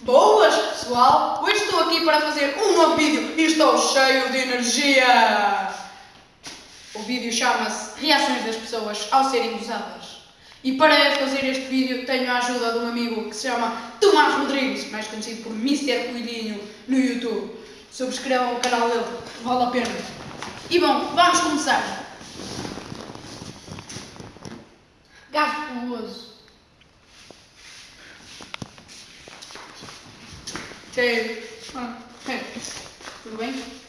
Boas, pessoal! Hoje estou aqui para fazer um novo vídeo e estou cheio de energia! O vídeo chama-se Reações das pessoas ao serem usadas E para fazer este vídeo tenho a ajuda de um amigo que se chama Tomás Rodrigues, mais conhecido por Mr. Coelhinho no YouTube. Subscrevam o canal dele, vale a pena. E bom, vamos começar. Gás poluoso. Ah, Tudo bem?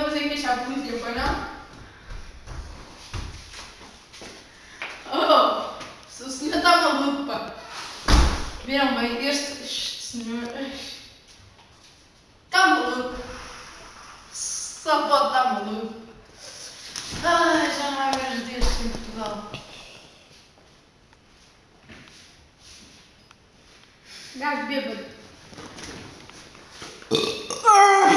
Então, vamos conseguir fechar o muito tempo, não? Oh, se o senhor está maluco, pá. Viram bem, este, este senhor está maluco. Só pode estar maluco. Ai, já não há mais dias em Portugal. gás bêbado. Ah!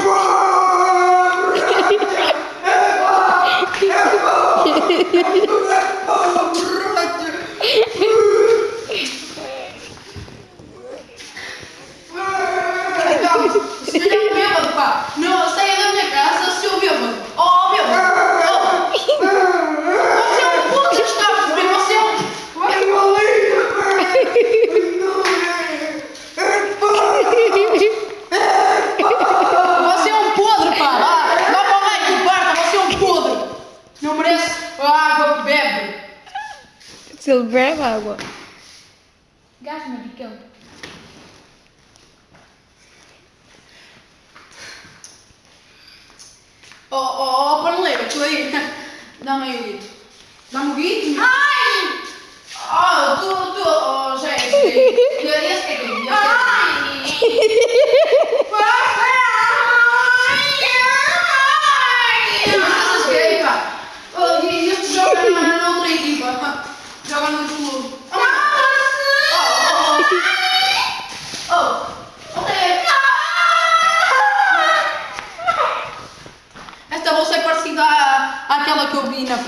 Se é água. Gás medicão. Oh, oh, oh, paneleira, tu aí. Dá-me aí o guito. Dá-me o. Ai! Oh, tu, tu.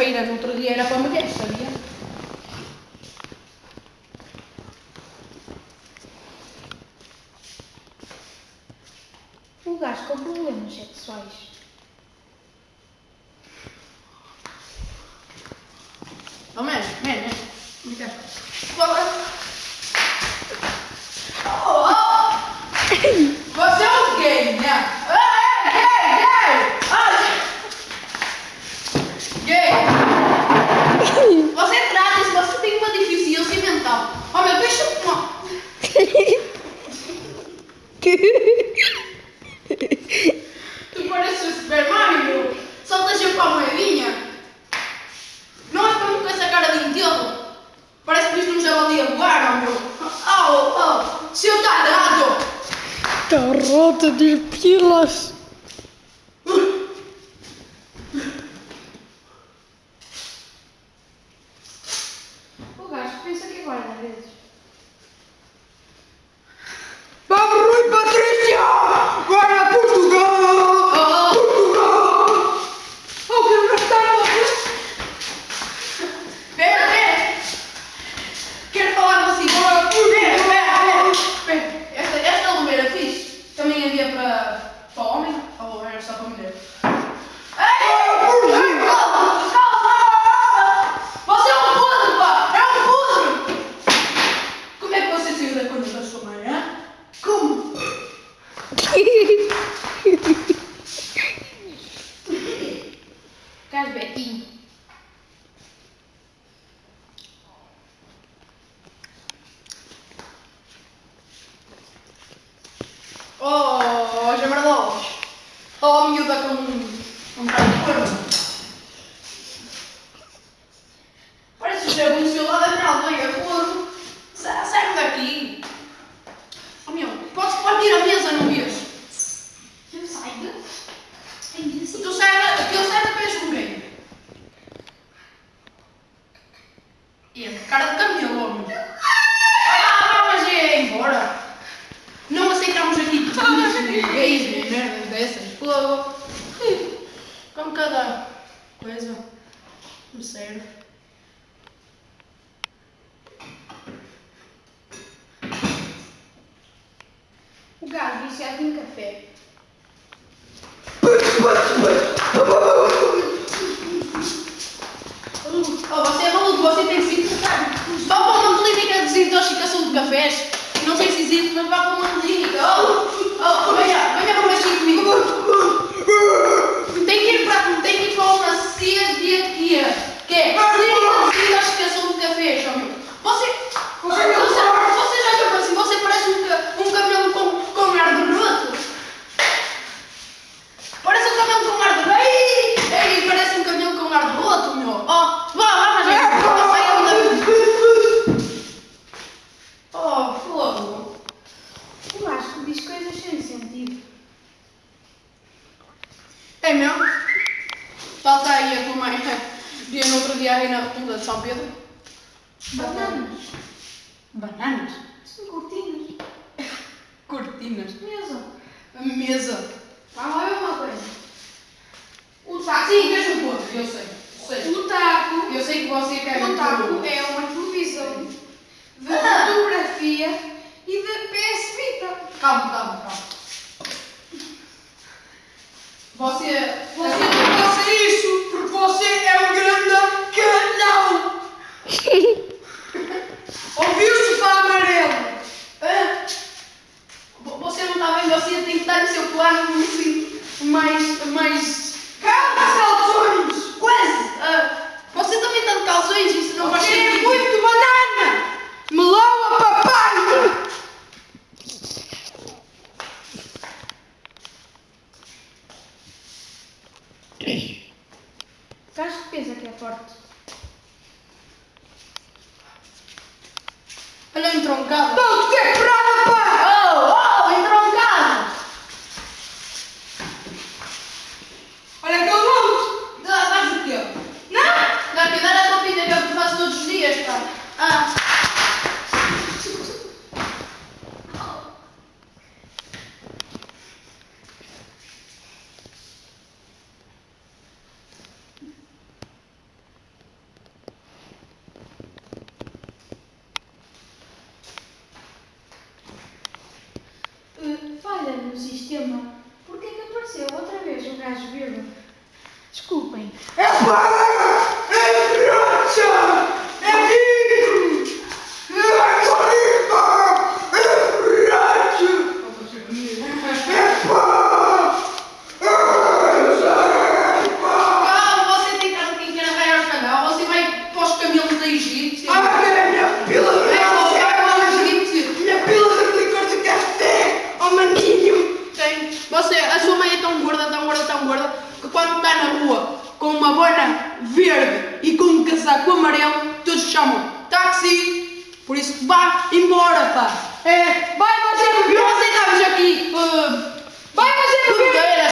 feira do outro dia era para mulheres, sabia? O gajo com problemas sexuais falta de pilas. Oh. como cada coisa. Não serve. O gato viciado em café. Hum, oh, você é maluco, você tem Vá para uma clínica de desintoxicação de cafés. Não sei se existe, mas vá para uma clínica. Oh. É mesmo? Falta aí a tua mãe. Dia no outro dia aí na rotunda de São Pedro. Bananas. Bananas? São cortinas. Cortinas. Mesa. Mesa. Vamos lá ver uma coisa. O taco. Sim, veja um pouco, eu sei. sei. O taco. Eu sei que você quer O taco é uma televisão de fotografia e de PS Vita. Calma, calma, calma. Você. Você não faça isso porque você é um El entroncado. ¡No, No sistema. Por que que apareceu outra vez o gajo verde? Desculpem. É para! É brocha! É rico! É rico! É brocha! É pá! Calma, você tem casa que quer arranhar o canal, você vai para os camelos da Egito. Ah, é minha pila de Vai para os camelos da café! Egito. Minha pila de licor de café! Oh, maninho! Tem. Você, a sua mãe é tão gorda, tão gorda, tão gorda, que quando está na rua com uma bona verde e com um casaco amarelo, todos chamam táxi. Por isso, vá embora, pá. É, vai você você estamos aqui. Uh, Vai você bem,